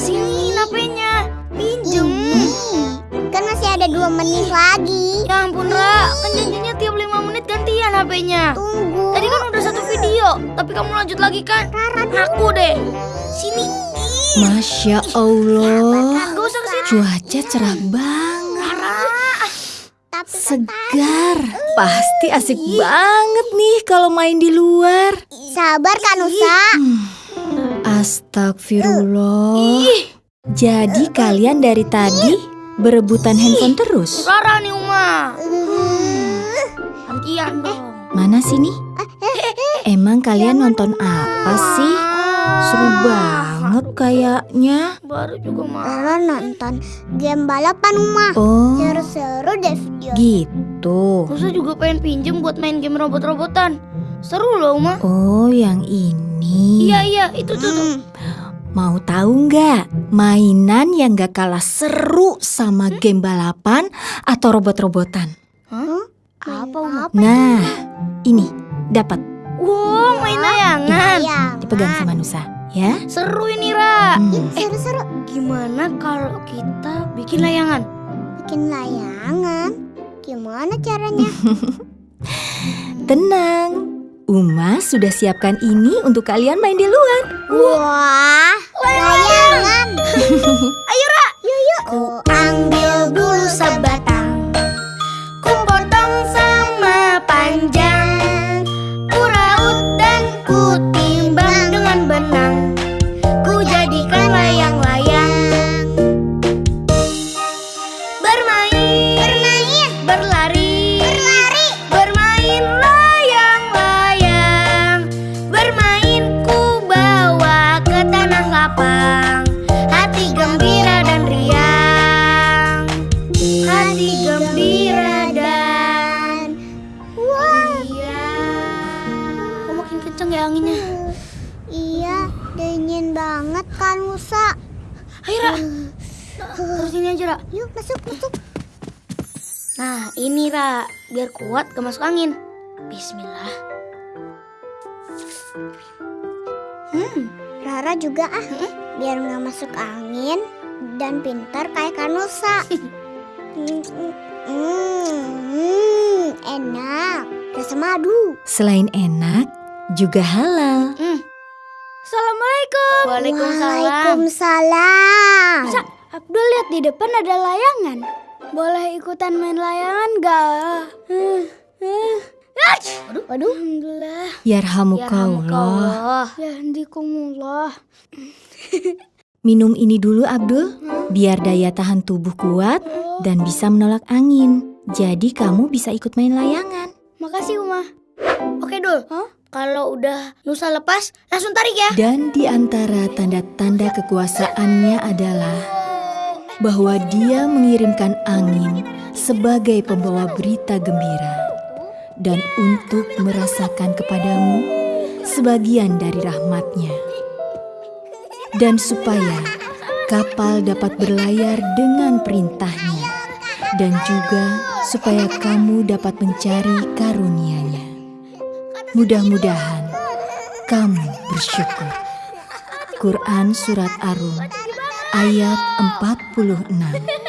Sini HP-nya. Pinjem. Kan masih ada dua menit lagi. Ya ampun, Ra. Kan janjinya tiap 5 menit gantian HP-nya. Tunggu. Tadi kan udah satu video, tapi kamu lanjut lagi kan? Aku deh. Sini. Masya Allah, Gak usah ke sini. cuaca cerah banget, Tapi segar. Pasti asik banget nih kalau main di luar. sabar kan Nusa. Astagfirullah. Jadi kalian dari tadi berebutan handphone terus? Rara nih, Uma. Gantian dong. Mana sini? Emang kalian nonton apa sih? Seru banget kayaknya. Baru juga mah. Rara nonton game balapan Uma. Oh, Seru-seru deh video. gitu. Musa juga pengen pinjem buat main game robot-robotan. Seru loh, Uma. Oh, yang ini. Iya, iya. Itu tuh. Hmm. Mau tahu nggak mainan yang gak kalah seru sama game balapan atau robot-robotan? Apa, Uma? Nah, ini dapat Wow, main layangan. Iya. dipegang sama Nusa, ya. Seru ini, Ra. Hmm. Seru-seru Gimana kalau kita bikin layangan? bikin layangan. Gimana caranya? Tenang, Uma sudah siapkan ini untuk kalian main di luar. Wah. Dingin banget kan Musa. Ayo, Ra. Terus sini aja, Ra. Yuk masuk masuk. Nah, ini, Ra. Biar kuat gak masuk angin. Bismillah. Hmm, Rara juga ah, biar nggak masuk angin dan pintar kayak Kanusa. Hmm, hmm, hmm, enak, rasa madu. Selain enak, juga halal. hmm. Assalamualaikum. Waalaikumsalam. Waalaikumsalam. Musa, Abdul lihat di depan ada layangan. Boleh ikutan main layangan gak? Aduh, aduh. Alhamdulillah. Yarhamukallah. Ya handikumullah. Minum ini dulu Abdul, biar daya tahan tubuh kuat dan bisa menolak angin. Jadi kamu bisa ikut main layangan. Makasih, Uma. Oke, Dul. Kalau udah Nusa lepas, langsung tarik ya. Dan di antara tanda-tanda kekuasaannya adalah bahwa dia mengirimkan angin sebagai pembawa berita gembira dan untuk merasakan kepadamu sebagian dari rahmatnya. Dan supaya kapal dapat berlayar dengan perintahnya dan juga supaya kamu dapat mencari karunia-Nya. Mudah-mudahan kamu bersyukur. Quran Surat Ar-Rum ayat 46